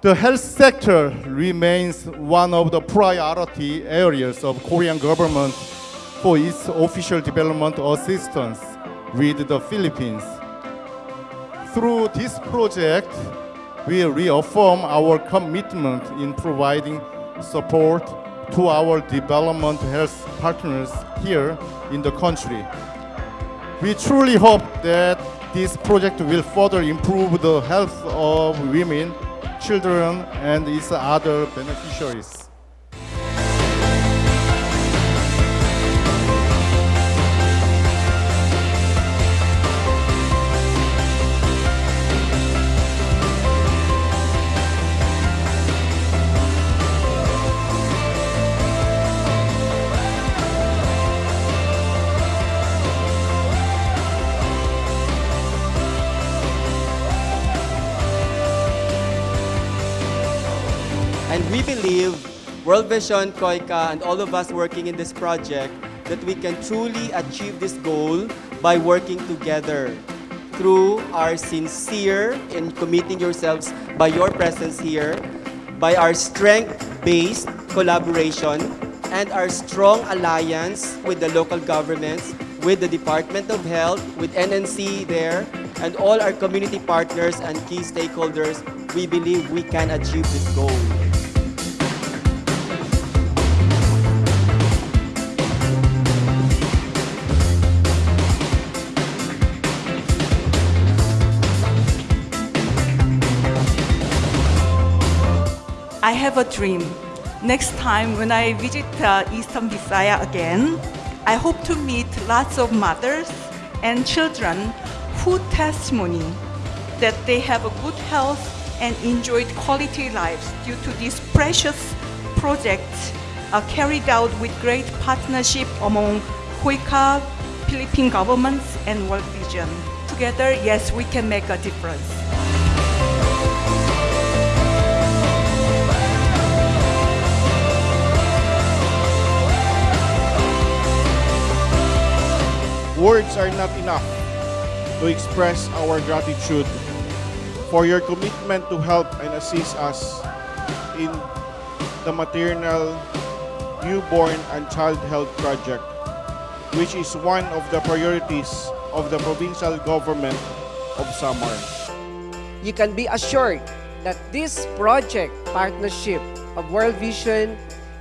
The health sector remains one of the priority areas of Korean government for its official development assistance with the Philippines. Through this project, we reaffirm our commitment in providing support to our development health partners here in the country. We truly hope that this project will further improve the health of women, children, and its other beneficiaries. And we believe, World Vision, KOICA, and all of us working in this project, that we can truly achieve this goal by working together through our sincere in committing yourselves by your presence here, by our strength-based collaboration, and our strong alliance with the local governments, with the Department of Health, with NNC there, and all our community partners and key stakeholders, we believe we can achieve this goal. I have a dream. Next time when I visit uh, Eastern Visaya again, I hope to meet lots of mothers and children who testimony that they have a good health and enjoyed quality lives due to this precious project uh, carried out with great partnership among KOICA, Philippine governments, and World Vision. Together, yes, we can make a difference. Words are not enough to express our gratitude for your commitment to help and assist us in the maternal, newborn, and child health project, which is one of the priorities of the provincial government of Samar. you can be assured that this project partnership of World Vision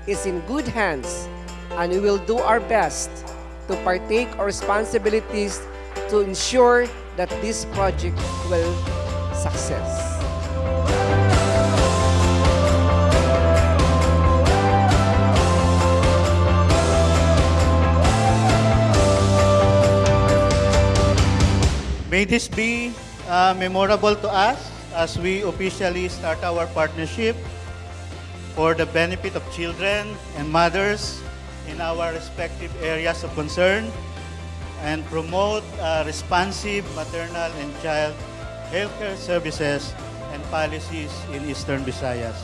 is in good hands and we will do our best to partake our responsibilities to ensure that this project will success. May this be uh, memorable to us as we officially start our partnership for the benefit of children and mothers in our respective areas of concern and promote uh, responsive maternal and child healthcare services and policies in Eastern Visayas.